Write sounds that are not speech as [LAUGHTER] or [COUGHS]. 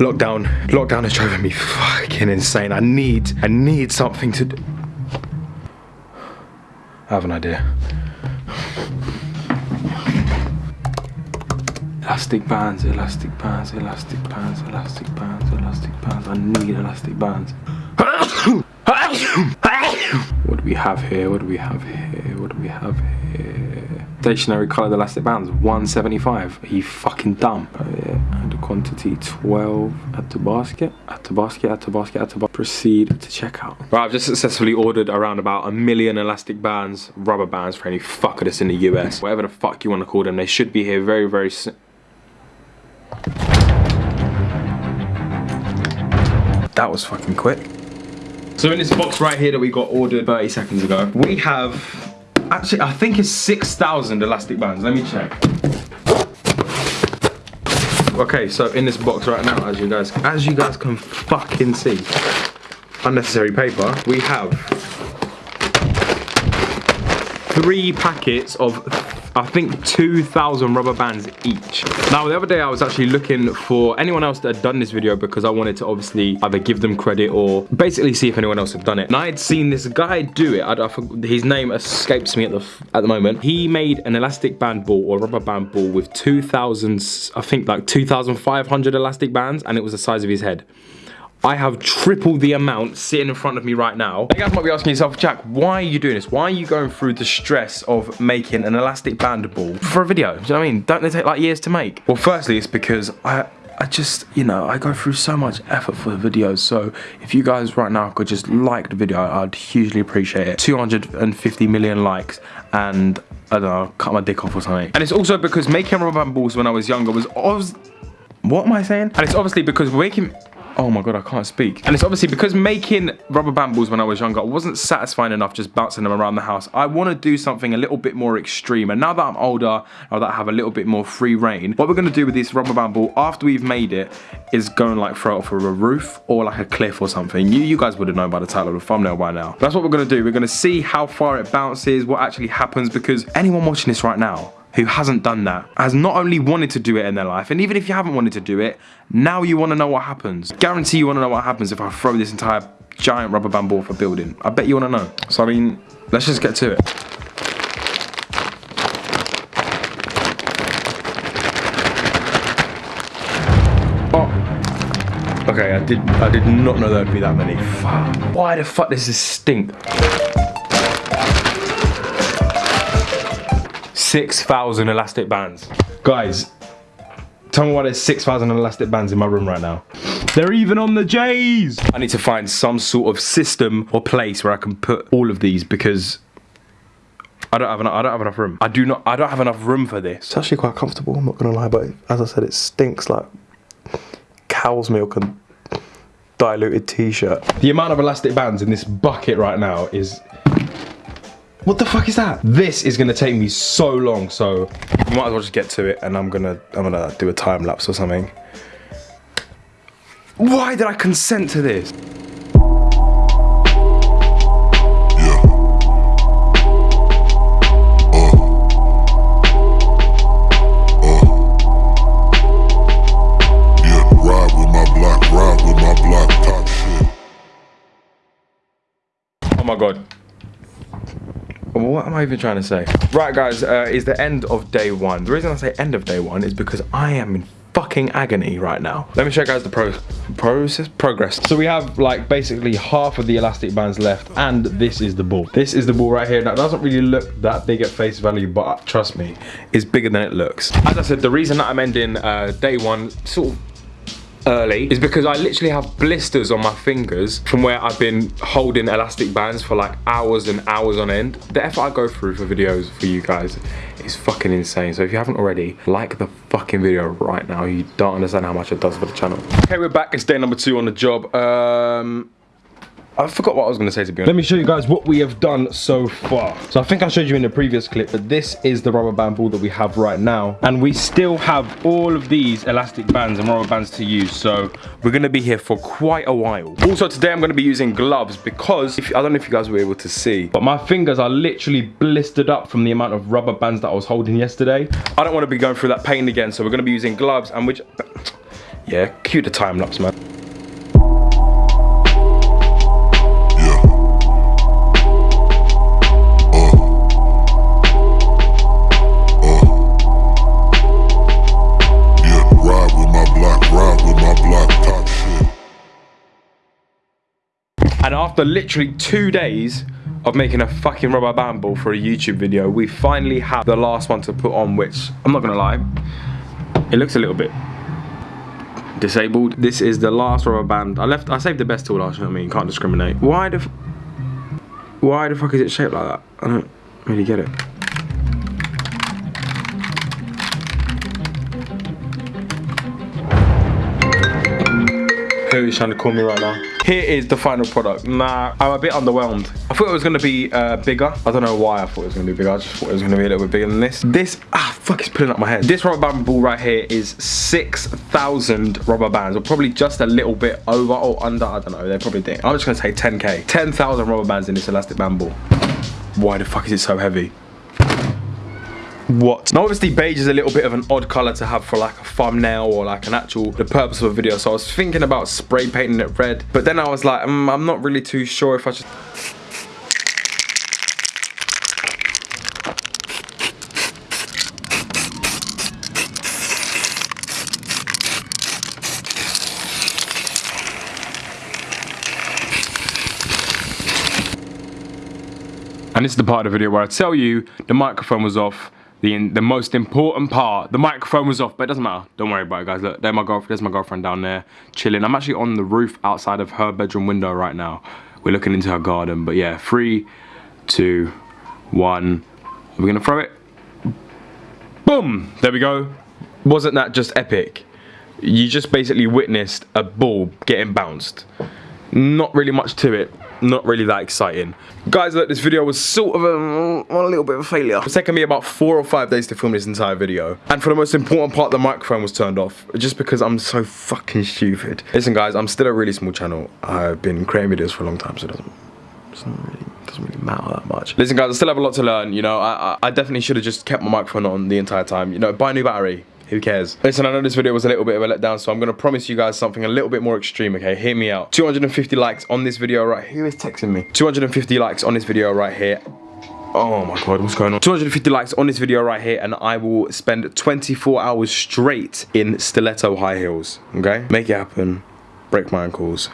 Lockdown, lockdown is driving me fucking insane. I need, I need something to do. I have an idea. Elastic bands, elastic bands, elastic bands, elastic bands, elastic bands. I need elastic bands. [COUGHS] what do we have here? What do we have here? What do we have here? Stationary coloured elastic bands, 175. Are you fucking dumb? Oh yeah, quantity 12 at the basket, at the basket, at the basket, at the basket. Proceed to checkout. Right, I've just successfully ordered around about a million elastic bands, rubber bands for any fucker that's in the US. Whatever the fuck you want to call them, they should be here very, very soon. That was fucking quick. So in this box right here that we got ordered 30 seconds ago, we have, actually I think it's 6,000 elastic bands. Let me check. Okay, so in this box right now, as you guys, as you guys can fucking see, unnecessary paper, we have three packets of I think 2,000 rubber bands each. Now, the other day I was actually looking for anyone else that had done this video because I wanted to obviously either give them credit or basically see if anyone else had done it. And I had seen this guy do it. I, I, his name escapes me at the at the moment. He made an elastic band ball or rubber band ball with 2,000, I think like 2,500 elastic bands and it was the size of his head. I have triple the amount sitting in front of me right now. You guys might be asking yourself, Jack, why are you doing this? Why are you going through the stress of making an elastic band ball for a video? Do you know what I mean? Don't they take like years to make? Well, firstly, it's because I, I just, you know, I go through so much effort for the videos. So if you guys right now could just like the video, I'd hugely appreciate it. 250 million likes and I don't know, cut my dick off or something. And it's also because making rubber band balls when I was younger was, was what am I saying? And it's obviously because making Oh my god, I can't speak. And it's obviously because making rubber band balls when I was younger wasn't satisfying enough just bouncing them around the house. I want to do something a little bit more extreme. And now that I'm older, now that I have a little bit more free reign, what we're going to do with this rubber band ball after we've made it is go and like throw it off of a roof or like a cliff or something. You, you guys would have known by the title of the thumbnail by now. But that's what we're going to do. We're going to see how far it bounces, what actually happens because anyone watching this right now, who hasn't done that has not only wanted to do it in their life and even if you haven't wanted to do it now you want to know what happens. Guarantee you want to know what happens if I throw this entire giant rubber band ball for building. I bet you want to know. So I mean let's just get to it. Oh. Okay I did I did not know there'd be that many. Why the fuck does this stink 6,000 elastic bands. Guys, tell me why there's 6,000 elastic bands in my room right now. They're even on the J's. I need to find some sort of system or place where I can put all of these because I don't have enough, I don't have enough room. I do not, I don't have enough room for this. It's actually quite comfortable, I'm not gonna lie, but as I said, it stinks like cow's milk and diluted t-shirt. The amount of elastic bands in this bucket right now is what the fuck is that? This is gonna take me so long, so we might as well just get to it and I'm gonna I'm gonna do a time lapse or something. Why did I consent to this? Oh my god what am I even trying to say? Right guys, uh, is the end of day one. The reason I say end of day one is because I am in fucking agony right now. Let me show you guys the pro process progress. So we have like basically half of the elastic bands left and this is the ball. This is the ball right here. That doesn't really look that big at face value, but trust me, it's bigger than it looks. As I said, the reason that I'm ending uh, day one sort of early is because I literally have blisters on my fingers from where I've been holding elastic bands for like hours and hours on end. The effort I go through for videos for you guys is fucking insane. So if you haven't already, like the fucking video right now. You don't understand how much it does for the channel. Okay, we're back. It's day number two on the job. Um, I forgot what I was going to say to be honest. Let me show you guys what we have done so far. So I think I showed you in the previous clip, but this is the rubber band ball that we have right now. And we still have all of these elastic bands and rubber bands to use. So we're going to be here for quite a while. Also today I'm going to be using gloves because, if, I don't know if you guys were able to see, but my fingers are literally blistered up from the amount of rubber bands that I was holding yesterday. I don't want to be going through that pain again. So we're going to be using gloves and which [TSK] Yeah, cue the time lapse, man. And after literally two days of making a fucking rubber band ball for a YouTube video, we finally have the last one to put on, which I'm not gonna lie, it looks a little bit disabled. This is the last rubber band. I left, I saved the best till last, you know what I mean? Can't discriminate. Why the, why the fuck is it shaped like that? I don't really get it. Who is trying to call me right now? Here is the final product. Nah, I'm a bit underwhelmed. I thought it was gonna be uh, bigger. I don't know why I thought it was gonna be bigger. I just thought it was gonna be a little bit bigger than this. This, ah, fuck, it's pulling up my head. This rubber band ball right here is 6,000 rubber bands, or probably just a little bit over or under, I don't know, they're probably doing. I'm just gonna say 10K. 10,000 rubber bands in this elastic band ball. Why the fuck is it so heavy? What? Now obviously beige is a little bit of an odd color to have for like a thumbnail or like an actual, the purpose of a video. So I was thinking about spray painting it red, but then I was like, mm, I'm not really too sure if I should. And this is the part of the video where I tell you the microphone was off. The, the most important part, the microphone was off, but it doesn't matter. Don't worry about it, guys. Look, there's my girlfriend, there's my girlfriend down there chilling. I'm actually on the roof outside of her bedroom window right now. We're looking into her garden, but yeah, three, two, one. We're gonna throw it. Boom! There we go. Wasn't that just epic? You just basically witnessed a ball getting bounced. Not really much to it. Not really that exciting. Guys, look, this video was sort of a, a little bit of a failure. It's taken me about four or five days to film this entire video. And for the most important part, the microphone was turned off. Just because I'm so fucking stupid. Listen, guys, I'm still a really small channel. I've been creating videos for a long time, so it doesn't, doesn't really doesn't really matter that much. Listen, guys, I still have a lot to learn. You know, I, I, I definitely should have just kept my microphone on the entire time. You know, buy a new battery. Who cares? Listen, I know this video was a little bit of a letdown, so I'm gonna promise you guys something a little bit more extreme, okay? Hear me out. 250 likes on this video right here. Who is texting me? 250 likes on this video right here. Oh my god, what's going on? 250 likes on this video right here, and I will spend 24 hours straight in stiletto high heels, okay? Make it happen. Break my ankles.